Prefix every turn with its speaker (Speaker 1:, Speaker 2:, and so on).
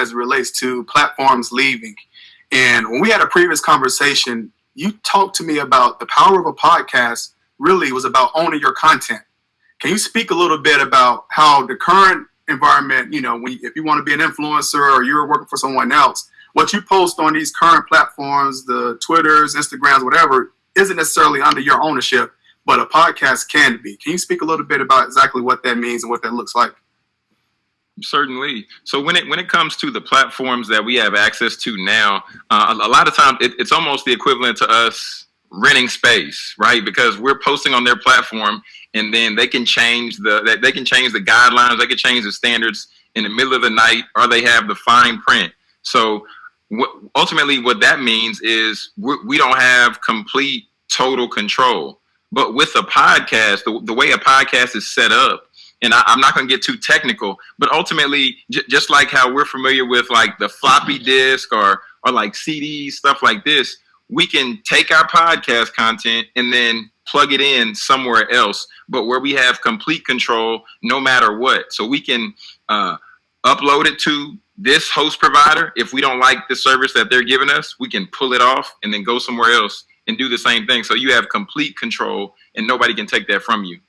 Speaker 1: as it relates to platforms leaving. And when we had a previous conversation, you talked to me about the power of a podcast really was about owning your content. Can you speak a little bit about how the current environment, you know, when, if you want to be an influencer or you're working for someone else, what you post on these current platforms, the Twitters, Instagrams, whatever, isn't necessarily under your ownership, but a podcast can be. Can you speak a little bit about exactly what that means and what that looks like?
Speaker 2: Certainly. So when it when it comes to the platforms that we have access to now, uh, a, a, lot of times it, it's almost the equivalent to us renting space, right? Because we're posting on their platform, and then they can change the they can change the guidelines, they can change the standards in the middle of the night, or they have the fine print. So what, ultimately, what that means is we don't have complete total control. But with a podcast, the, the way a podcast is set up, and I, am not going to get too technical, but ultimately, just like how we're familiar with like the floppy disk or or like CDs, stuff like this, we can take our podcast content and then plug it in somewhere else, but where we have complete control no matter what. So we can uh, upload it to this host provider. If we don't like the service that they're giving us, we can pull it off and then go somewhere else and do the same thing. So you have complete control and nobody can take that from you.